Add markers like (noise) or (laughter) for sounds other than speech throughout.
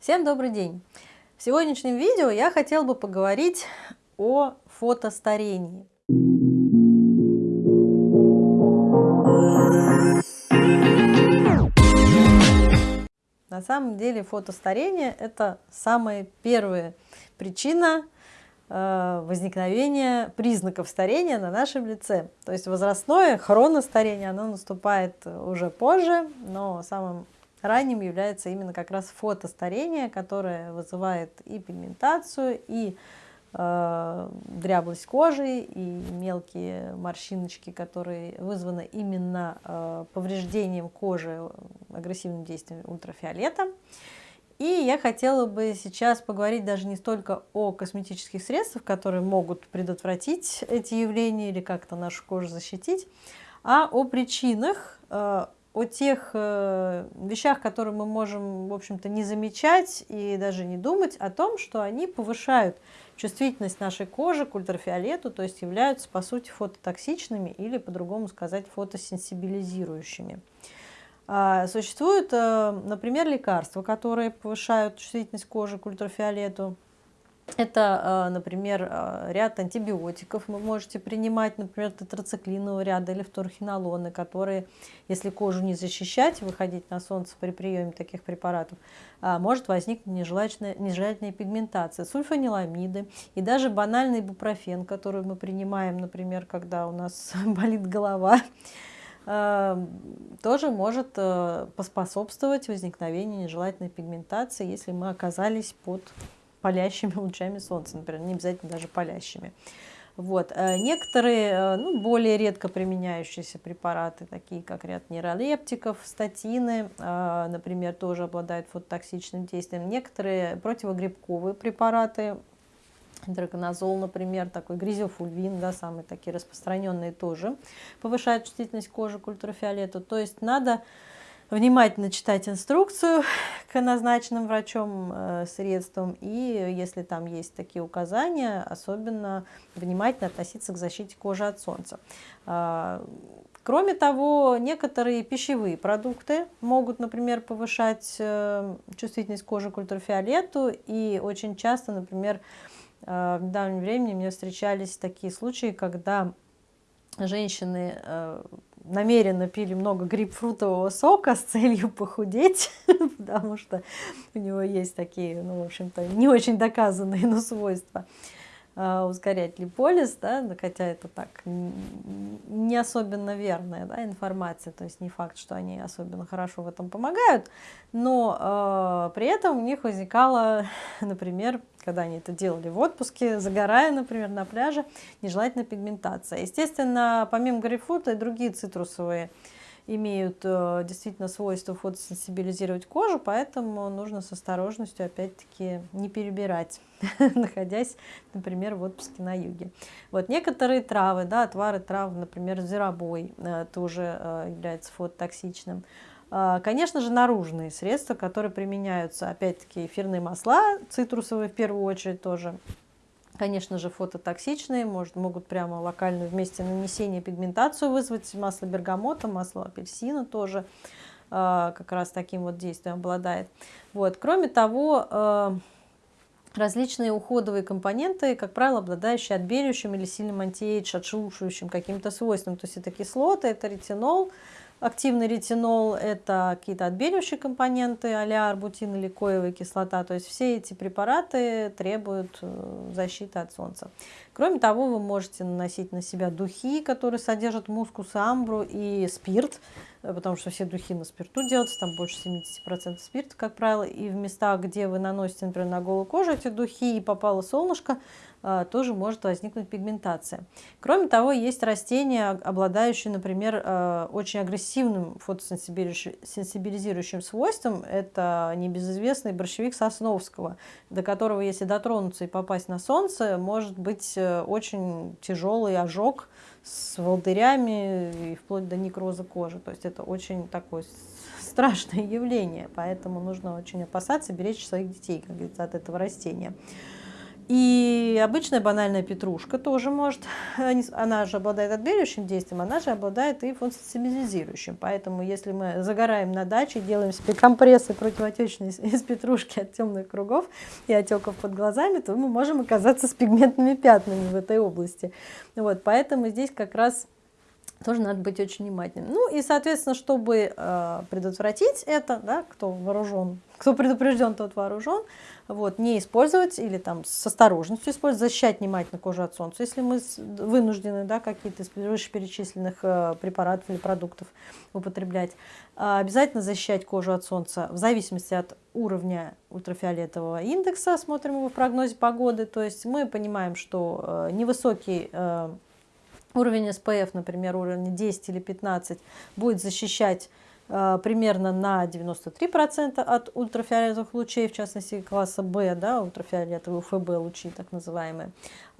Всем добрый день! В сегодняшнем видео я хотела бы поговорить о фотостарении. На самом деле фотостарение – это самая первая причина э, возникновения признаков старения на нашем лице. То есть возрастное хроностарение, оно наступает уже позже, но самым ранним является именно как раз фотостарение, которое вызывает и пигментацию, и э, дряблость кожи, и мелкие морщиночки, которые вызваны именно э, повреждением кожи агрессивным действием ультрафиолета. И я хотела бы сейчас поговорить даже не столько о косметических средствах, которые могут предотвратить эти явления или как-то нашу кожу защитить, а о причинах, э, о тех э, вещах, которые мы можем, в общем-то, не замечать и даже не думать о том, что они повышают чувствительность нашей кожи к ультрафиолету, то есть являются, по сути, фототоксичными или, по-другому сказать, фотосенсибилизирующими. А, существуют, э, например, лекарства, которые повышают чувствительность кожи к ультрафиолету. Это, а, например, а, ряд антибиотиков вы можете принимать, например, тетрациклинового ряда или фторхинолоны, которые, если кожу не защищать, выходить на солнце при приеме таких препаратов, а, может возникнуть нежелательная, нежелательная пигментация, сульфаниламиды и даже банальный бупрофен, который мы принимаем, например, когда у нас (laughs) болит голова, тоже может поспособствовать возникновению нежелательной пигментации, если мы оказались под палящими (laughs) лучами солнца, например, не обязательно даже палящими. Вот. Э, некоторые э, ну, более редко применяющиеся препараты, такие как ряд нейролептиков, статины, э, например, тоже обладают фототоксичным действием. Некоторые противогрибковые препараты, драконозол, например, такой гризофульвин, да, самые такие распространенные тоже, повышают чувствительность кожи к ультрафиолету. То есть надо внимательно читать инструкцию к назначенным врачом э, средствам и если там есть такие указания, особенно внимательно относиться к защите кожи от солнца. А, кроме того, некоторые пищевые продукты могут, например, повышать э, чувствительность кожи к ультрафиолету и очень часто, например, э, в недавнем времени мне встречались такие случаи, когда женщины намеренно пили много грейпфрутового сока с целью похудеть, (laughs) потому что у него есть такие, ну, в общем-то, не очень доказанные, но свойства э, ускорять липолиз, да, хотя это так не особенно верная да, информация, то есть не факт, что они особенно хорошо в этом помогают, но э, при этом у них возникало, (laughs) например, когда они это делали в отпуске, загорая, например, на пляже, нежелательная пигментация. Естественно, помимо грейпфрута и другие цитрусовые имеют э, действительно свойство фотосенсибилизировать кожу, поэтому нужно с осторожностью, опять-таки, не перебирать, (laughs) находясь, например, в отпуске на юге. Вот некоторые травы, да, отвары трав, например, зверобой, э, тоже э, является фототоксичным. Конечно же, наружные средства, которые применяются, опять-таки, эфирные масла, цитрусовые в первую очередь тоже. Конечно же, фототоксичные, может, могут прямо локально вместе нанесения пигментацию вызвать. Масло бергамота, масло апельсина тоже а, как раз таким вот действием обладает. Вот. Кроме того, а, различные уходовые компоненты, как правило, обладающие отбеливающим или сильным антиэйдж, отшелушивающим каким-то свойством. То есть это кислоты, это ретинол, Активный ретинол – это какие-то отбеливающие компоненты, а арбутин или коевая кислота. То есть все эти препараты требуют э, защиты от солнца. Кроме того, вы можете наносить на себя духи, которые содержат мускус, амбру и спирт, потому что все духи на спирту делаются, там больше 70% спирта, как правило. И в местах, где вы наносите, например, на голую кожу эти духи и попало солнышко, а, тоже может возникнуть пигментация. Кроме того, есть растения, обладающие, например, а, очень агрессивным фотосенсибилизирующим свойством. Это небезызвестный борщевик Сосновского, до которого, если дотронуться и попасть на солнце, может быть э, очень тяжелый ожог с волдырями и вплоть до некроза кожи. То есть это очень такое страшное явление, поэтому нужно очень опасаться, беречь своих детей, как говорится, от этого растения. И обычная банальная петрушка тоже может, она же обладает отбеливающим действием, она же обладает и фотосенсибилизирующим. Поэтому если мы загораем на даче, делаем себе компрессы противоотечные из петрушки от темных кругов и отеков под глазами, то мы можем оказаться с пигментными пятнами в этой области. Вот, поэтому здесь как раз тоже надо быть очень внимательным. Ну и, соответственно, чтобы э, предотвратить это, да, кто вооружен, кто предупрежден, тот вооружен, вот, не использовать или там с осторожностью использовать, защищать внимательно кожу от солнца, если мы вынуждены да, какие-то из вышеперечисленных э, препаратов или продуктов употреблять. Э, обязательно защищать кожу от солнца в зависимости от уровня ультрафиолетового индекса, смотрим его в прогнозе погоды, то есть мы понимаем, что э, невысокий э, уровень SPF, например, уровень 10 или 15, будет защищать э, примерно на 93% от ультрафиолетовых лучей, в частности класса В, да, ультрафиолетовые УФБ лучи, так называемые.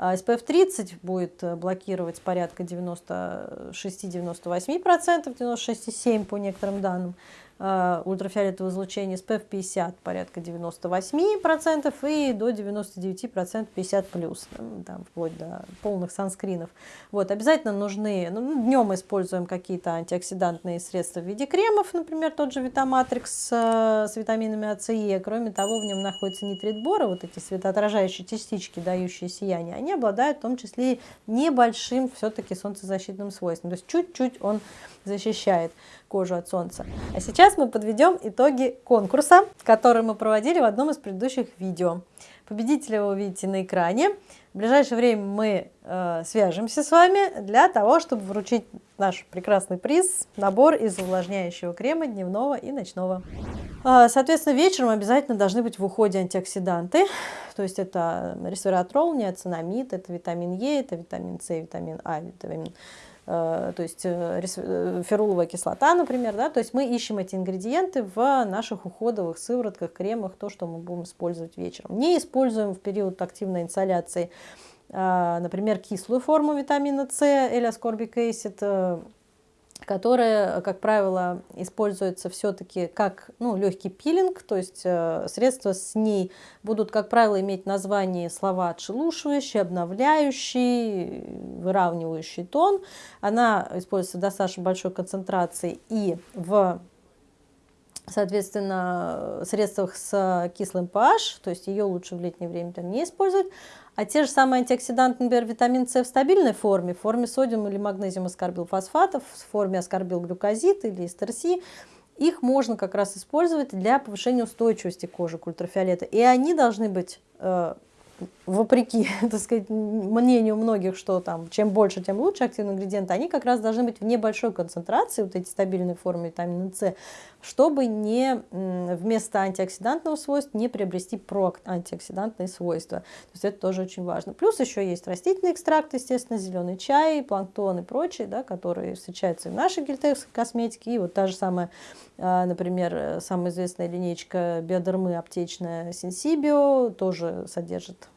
А SPF 30 будет э, блокировать порядка 96-98%, 96,7% по некоторым данным. Э, ультрафиолетового излучения SPF 50 порядка 98% и до 99% 50 плюс, там, вплоть до полных санскринов. Вот, обязательно нужны, ну, днем используем какие-то антиоксидантные средства в виде кремов, например, тот же Витаматрикс э, с витаминами А, С, Е. Кроме того, в нем находится нитрит бора, вот эти светоотражающие частички, дающие сияние, они обладают в том числе небольшим все-таки солнцезащитным свойством, то есть чуть-чуть он защищает кожу от солнца. А сейчас мы подведем итоги конкурса, который мы проводили в одном из предыдущих видео. Победителя вы увидите на экране. В ближайшее время мы э, свяжемся с вами для того, чтобы вручить наш прекрасный приз, набор из увлажняющего крема дневного и ночного. Э, соответственно, вечером обязательно должны быть в уходе антиоксиданты. То есть это ресвератрол, неоцинамид, это витамин Е, это витамин С, витамин А, витамин Э, то есть э, э, феруловая кислота, например, да, то есть мы ищем эти ингредиенты в наших уходовых сыворотках, кремах, то, что мы будем использовать вечером. Не используем в период активной инсоляции, например, кислую форму витамина С, L-ascorbic acid, которая, как правило, используется все-таки как ну, легкий пилинг, то есть э, средства с ней будут, как правило, иметь название слова отшелушивающий, обновляющий, выравнивающий тон. Она используется в достаточно большой концентрации и в соответственно, средствах с кислым pH, то есть ее лучше в летнее время не использовать. А те же самые антиоксиданты, например, витамин С в стабильной форме, в форме содиума или магнезиум аскорбилфосфатов, в форме аскорбилглюкозид или эстерси, их можно как раз использовать для повышения устойчивости кожи к ультрафиолету. И они должны быть э, вопреки, (laughs) так сказать, мнению многих, что там чем больше, тем лучше активные ингредиенты, они как раз должны быть в небольшой концентрации, вот эти стабильные формы витамина С, чтобы не вместо антиоксидантного свойства не приобрести проантиоксидантные свойства. То есть это тоже очень важно. Плюс еще есть растительный экстракт, естественно, зеленый чай, планктон и прочие, да, которые встречаются и в нашей гельтекской косметике. И вот та же самая, а, например, самая известная линейка биодермы аптечная Сенсибио тоже содержит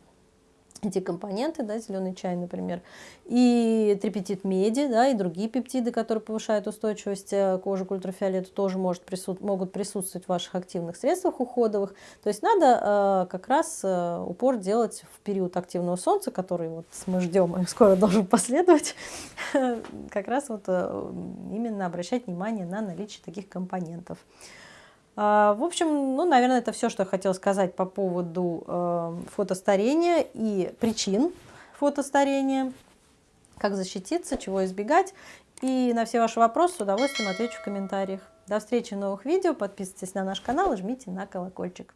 эти компоненты, да, зеленый чай, например, и трипетит меди, да, и другие пептиды, которые повышают устойчивость э, кожи к ультрафиолету, тоже может присут, могут присутствовать в ваших активных средствах уходовых. То есть надо э, как раз э, упор делать в период активного солнца, который вот мы ждем и скоро должен последовать, (laughs) как раз вот э, именно обращать внимание на наличие таких компонентов. А, в общем, ну, наверное, это все, что я хотела сказать по поводу э, фотостарения и причин фотостарения, как защититься, чего избегать. И на все ваши вопросы с удовольствием отвечу в комментариях. До встречи в новых видео, подписывайтесь на наш канал и жмите на колокольчик.